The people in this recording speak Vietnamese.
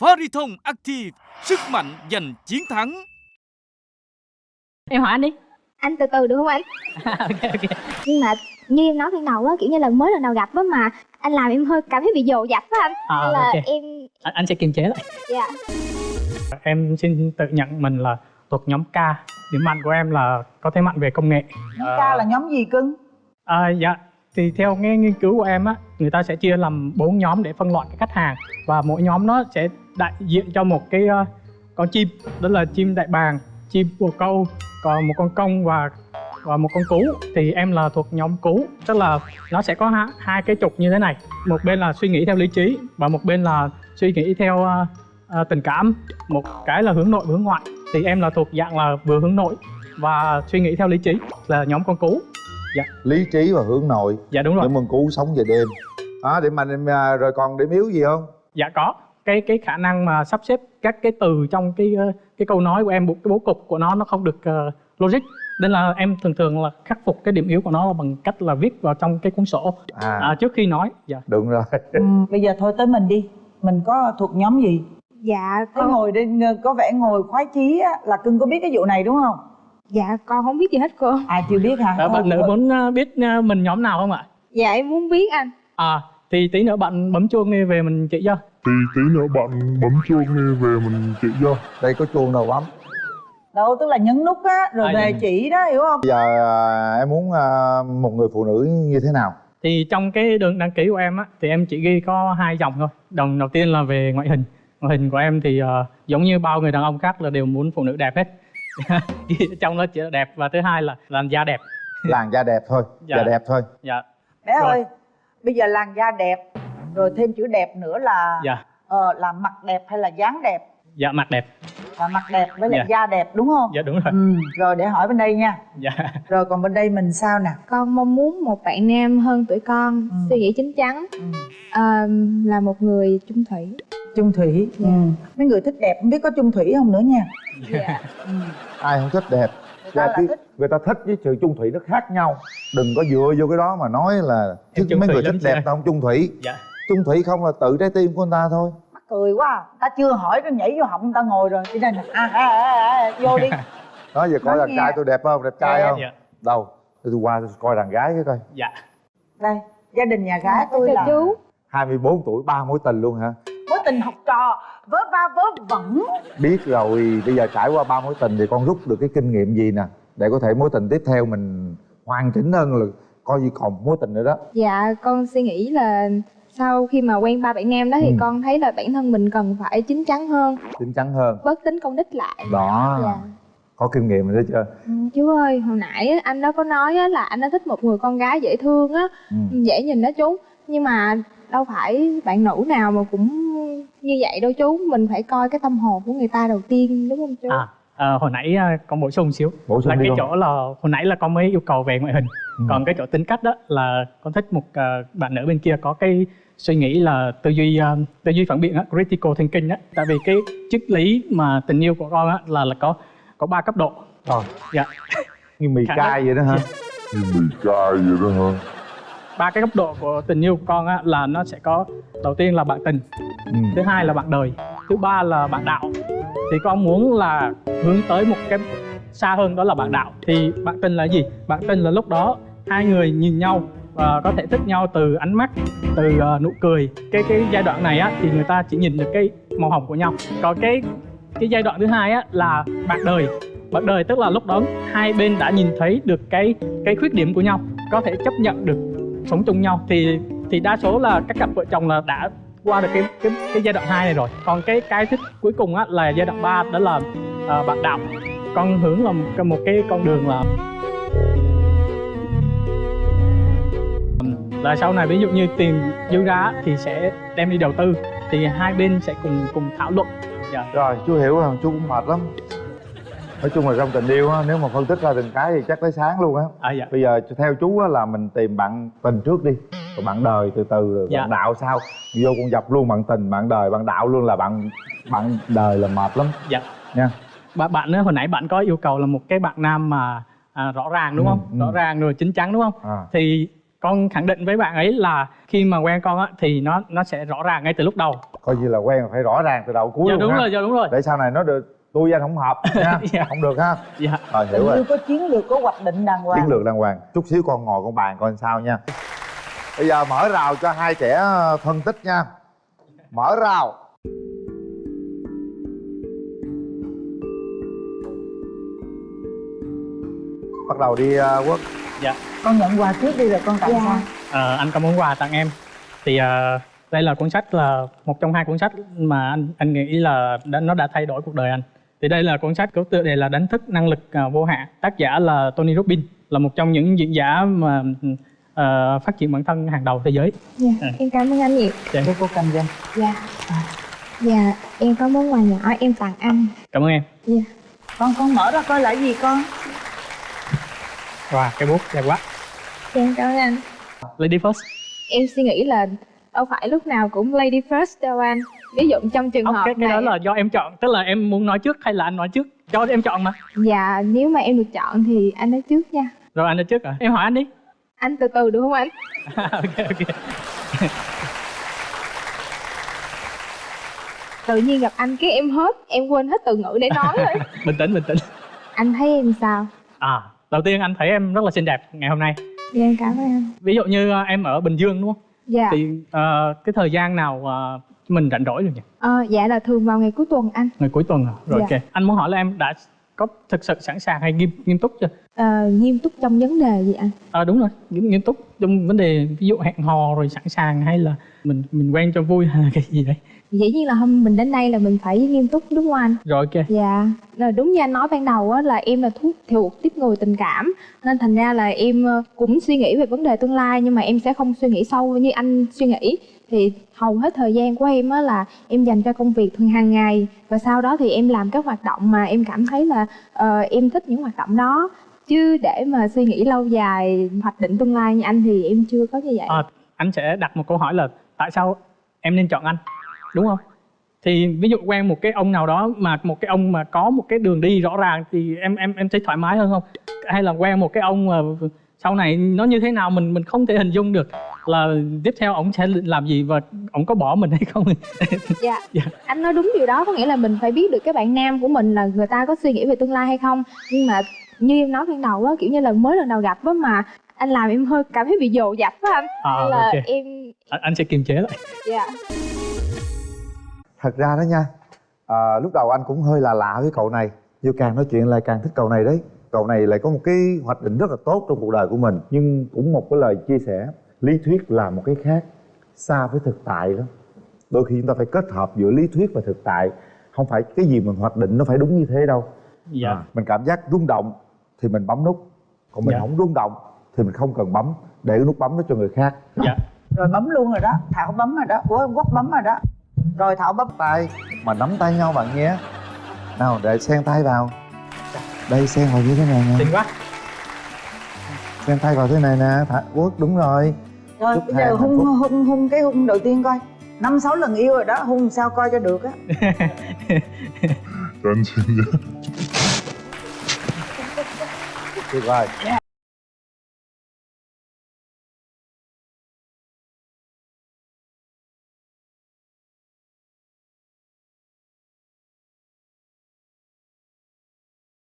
Fariton Active, sức mạnh giành chiến thắng. em hỏi anh đi. Anh từ từ được không anh? Ok ok. Nhưng mà như em nói ban đầu á kiểu như là mới lần đầu gặp á mà anh làm em hơi cảm thấy bị dồn dập á anh. À, Nên là ok. em anh, anh sẽ kiềm chế lại. Dạ. Em xin tự nhận mình là thuộc nhóm K. Điểm mạnh của em là có thế mạnh về công nghệ. Nhóm ca là nhóm gì cưng? À, dạ thì theo nghe nghiên cứu của em á người ta sẽ chia làm bốn nhóm để phân loại cái khách hàng. Và mỗi nhóm nó sẽ đại diện cho một cái uh, con chim đó là chim đại bàng chim bồ câu còn một con công và và một con cú. Thì em là thuộc nhóm cú tức là nó sẽ có hai, hai cái trục như thế này. Một bên là suy nghĩ theo lý trí và một bên là suy nghĩ theo uh, uh, tình cảm. Một cái là hướng nội hướng ngoại. Thì em là thuộc dạng là vừa hướng nội và suy nghĩ theo lý trí là nhóm con cú lý trí và hướng nội. Dạ đúng rồi. Những mừng cú sống về đêm. Đó điểm mạnh em à, rồi còn điểm yếu gì không? Dạ có. Cái cái khả năng mà sắp xếp các cái từ trong cái ờ, cái câu nói của em cái bố cục của nó nó không được ờ, logic. Nên là em thường thường là khắc phục cái điểm yếu của nó là bằng cách là viết vào trong cái cuốn sổ. À, à, trước khi nói dạ. Đúng rồi. Ừ, bây giờ thôi tới mình đi. Mình có thuộc nhóm gì? Dạ con ngồi đây có vẻ ngồi khoái chí á là cưng có biết cái vụ này đúng không dạ con không biết gì hết cô. À chưa biết hả? À, bạn nữ muốn ờ, biết ờ, mình nhóm nào không ạ? Dạ em muốn biết anh. À thì tí nữa bạn bấm chuông đi về mình chỉ cho. Thì tí nữa bạn bấm chuông đi về mình chỉ cho. Đây có chuông đâu bấm? Đâu tức là nhấn nút á rồi À, về dạ. chỉ đó hiểu không? Bây giờ à, em muốn à, một người phụ nữ như thế nào? Thì trong cái đường đăng ký của em á thì em chỉ ghi có hai dòng thôi. Đồng đầu tiên là về ngoại hình. Ngoại hình của em thì ờ, giống như bao người đàn ông khác là đều muốn phụ nữ đẹp hết trong đó chỉ là đẹp và thứ hai là làn da đẹp. Làn da đẹp thôi Dạ. da đẹp thôi. Dạ. Bé Rồi. ơi bây giờ làn da đẹp rồi thêm chữ đẹp nữa là dạ. ờ, là mặt đẹp hay là dáng đẹp? Dạ mặt đẹp. Là mặt đẹp với lại Dạ. da đẹp đúng không? Dạ đúng rồi. Ừ, rồi để hỏi bên đây nha. Dạ. Rồi còn bên đây mình sao nè? Con mong muốn một bạn nam hơn tuổi con Ừ. suy nghĩ chín chắn. Ừ. à, là một người chung thủy chung thủy. Dạ. ừ. mấy người thích đẹp không biết có chung thủy không nữa nha. Dạ. Ừ. ai không thích đẹp? Người ta là cái- thích. người ta thích với sự chung thủy nó khác nhau. Đừng có dựa vô cái đó mà nói là chung mấy người thích đẹp tao không chung thủy. Dạ. Chung thủy không là tự trái tim của người ta thôi. Mắc cười quá à. ta chưa hỏi nó nhảy vô họng người ta ngồi rồi. Đi đây nè. À, à, à, à, vô đi. Đó giờ coi Nói đàn nghe. trai tôi đẹp không? Đẹp trai Đẹp. không? dạ. Đâu? Tôi qua tôi coi đàn gái cái coi. Dạ. Đây gia đình nhà gái tôi chào là chú. 24 tuổi ba mối tình luôn hả tình học trò vớ va vớ vẩn. Biết rồi bây giờ trải qua ba mối tình thì con rút được cái kinh nghiệm gì nè? Để có thể mối tình tiếp theo mình hoàn chỉnh hơn là coi như còn mối tình nữa đó. Dạ con suy nghĩ là sau khi mà quen ba bạn nam đó thì Ừ. con thấy là bản thân mình cần phải chín chắn hơn. Chín chắn hơn. Bớt tính công đích lại. Đó. Dạ. Có kinh nghiệm rồi đó chưa Ừ, chú ơi hồi nãy anh đó có nói á, là anh đã thích một người con gái dễ thương á. Ừ. dễ nhìn đó chú. Nhưng mà đâu phải bạn nữ nào mà cũng như vậy đâu chú. Mình phải coi cái tâm hồn của người ta đầu tiên đúng không chú? À ờ, hồi nãy ờ, con bổ sung xíu. Bổ sung là đi cái con. chỗ là hồi nãy là con mới yêu cầu về ngoại hình. Ừ. còn cái chỗ tính cách đó là con thích một ờ, bạn nữ bên kia có cái suy nghĩ là tư duy ờ, tư duy phản biện á critical thinking á. Tại vì cái triết lý mà tình yêu của con á là là có có ba cấp độ. Rồi, dạ. Như mì Khả cay vậy đó hả? Như mì cay vậy đó hả ba cái cấp độ của tình yêu của con á là nó sẽ có đầu tiên là bạn tình ừ. thứ hai là bạn đời thứ ba là bạn đạo. Thì con muốn là hướng tới một cái xa hơn đó là bạn đạo. Thì bạn tình là gì? Bạn tình là lúc đó hai người nhìn nhau và có thể thích nhau từ ánh mắt từ ờ, nụ cười. Cái cái giai đoạn này á thì người ta chỉ nhìn được cái màu hồng của nhau. Còn cái cái giai đoạn thứ hai á là bạn đời. Bạn đời tức là lúc đó hai bên đã nhìn thấy được cái cái khuyết điểm của nhau có thể chấp nhận được sống chung nhau. Thì thì đa số là các cặp vợ chồng là đã qua được cái cái cái giai đoạn 2 này rồi. Còn cái cái thích cuối cùng á là giai đoạn 3 đó là ờ, bạn đạo con hướng là một, cái- một cái con đường là là sau này ví dụ như tiền dư ra thì sẽ đem đi đầu tư. Thì hai bên sẽ cùng cùng thảo luận. Dạ. Rồi chú hiểu rồi chú cũng mệt lắm nói chung là trong tình yêu á nếu mà phân tích ra từng cái thì chắc tới sáng luôn á. À, dạ. Bây giờ theo chú á là mình tìm bạn tình trước đi rồi bạn đời từ từ rồi Dạ. bạn đạo sau. Vô con dập luôn bạn tình bạn đời bạn đạo luôn là bạn bạn đời là mệt lắm. Dạ. Nha. Bạn bạn hồi nãy bạn có yêu cầu là một cái bạn nam mà à, rõ ràng đúng Ừ, không? ừ. rõ ràng rồi chín chắn đúng không? À. Thì con khẳng định với bạn ấy là khi mà quen con á thì nó nó sẽ rõ ràng ngay từ lúc đầu. Coi như là quen phải rõ ràng từ đầu cuối dạ luôn đúng ha. rồi dạ đúng rồi. Để sau này nó được tôi với anh không hợp. Nha Dạ. không được ha. Dạ. Rồi hiểu tình rồi. có chiến lược có hoạch định đàng hoàng. Chiến lược đàng hoàng. Chút xíu con ngồi con bàn coi sao nha. Bây giờ mở rào cho hai trẻ phân tích nha. Mở rào. Bắt đầu đi uh, quốc. Dạ. Con nhận quà trước đi rồi con tặng Dạ. sau Ờ, anh có món quà tặng em. Thì ờ, đây là cuốn sách là một trong hai cuốn sách mà anh anh nghĩ là đã, nó đã thay đổi cuộc đời anh thì đây là cuốn sách có tựa đề là đánh thức năng lực ờ, vô hạn. Tác giả là Tony Robbins là một trong những diễn giả mà ờ, phát triển bản thân hàng đầu thế giới. Dạ Ừ. em cảm ơn anh nhiều. Để cô cầm cho dạ. Dạ em có món quà nhỏ em tặng anh. Cảm ơn em. Dạ. Con con mở ra coi là gì con? Và cái bút đẹp quá. Dạ, em cảm ơn anh. Lady first. Em suy nghĩ là đâu phải lúc nào cũng lady first đâu anh ví dụ trong trường Ốc, hợp cái, cái đó này là do em chọn tức là em muốn nói trước hay là anh nói trước? Cho em chọn mà. Dạ nếu mà em được chọn thì anh nói trước nha. Rồi anh nói trước à? Em hỏi anh đi. Anh từ từ được không anh? Ok ok. Tự nhiên gặp anh cái em hết em quên hết từ ngữ để nói rồi bình tĩnh bình tĩnh. Anh thấy em sao? À đầu tiên anh thấy em rất là xinh đẹp ngày hôm nay. Dạ em cảm ơn anh. Ví dụ như ờ, em ở bình dương đúng không? Dạ. Thì ờ, cái thời gian nào ờ, mình rảnh rỗi được nhỉ? Ờ, dạ là thường vào ngày cuối tuần anh. Ngày cuối tuần à? Rồi Dạ. ok. Anh muốn hỏi là em đã có thực sự sẵn sàng hay nghiêm nghiêm túc chưa? Ờ, nghiêm túc trong vấn đề gì anh? À, đúng rồi. Nghiêm, nghiêm túc trong vấn đề ví dụ hẹn hò rồi sẵn sàng hay là mình mình quen cho vui hay là cái gì đấy? Dĩ nhiên là hôm mình đến đây là mình phải nghiêm túc đúng không anh? Rồi ok. Dạ. Là đúng như anh nói ban đầu á là em là thuốc thuộc tiếp người tình cảm nên thành ra là em ờ, cũng suy nghĩ về vấn đề tương lai nhưng mà em sẽ không suy nghĩ sâu như anh suy nghĩ thì hầu hết thời gian của em á là em dành cho công việc thường hàng ngày. Và sau đó thì em làm các hoạt động mà em cảm thấy là ờ, em thích những hoạt động đó. Chứ để mà suy nghĩ lâu dài hoạch định tương lai như anh thì em chưa có như vậy. À, anh sẽ đặt một câu hỏi là tại sao em nên chọn anh? Đúng không? Thì ví dụ quen một cái ông nào đó mà một cái ông mà có một cái đường đi rõ ràng thì em em em thấy thoải mái hơn không? Hay là quen một cái ông mà sau này nó như thế nào mình mình không thể hình dung được là tiếp theo ông sẽ làm gì và ông có bỏ mình hay không. Dạ. Dạ. anh nói đúng điều đó có nghĩa là mình phải biết được cái bạn nam của mình là người ta có suy nghĩ về tương lai hay không. Nhưng mà như em nói ban đầu á kiểu như là mới lần đầu gặp á mà anh làm em hơi cảm thấy bị dồ dập á anh. À, Nên là ok. em anh, anh sẽ kiềm chế lại. Dạ. Thật ra đó nha à, lúc đầu anh cũng hơi là lạ với cậu này nhưng càng nói chuyện lại càng thích cậu này đấy cậu này lại có một cái hoạch định rất là tốt trong cuộc đời của mình nhưng cũng một cái lời chia sẻ lý thuyết là một cái khác xa với thực tại đó. Đôi khi chúng ta phải kết hợp giữa lý thuyết và thực tại không phải cái gì mình hoạch định nó phải đúng như thế đâu. Dạ. À, mình cảm giác rung động thì mình bấm nút còn mình Dạ. không rung động thì mình không cần bấm để cái nút bấm đó cho người khác. Dạ. Rồi bấm luôn rồi đó thảo bấm rồi đó. Ủa quốc bấm rồi đó. Rồi thảo bấm. Tay mà nắm tay nhau bạn nhé. Nào để xen tay vào đây xen vào như thế này nè. Xinh quá. Xen tay vào thế này nè thả quốc đúng rồi. Rồi Chúc bây giờ hung hung hung cái hung đầu tiên coi. Năm sáu lần yêu rồi đó hung sao coi cho được á. Cho anh xin nhé tuyệt vời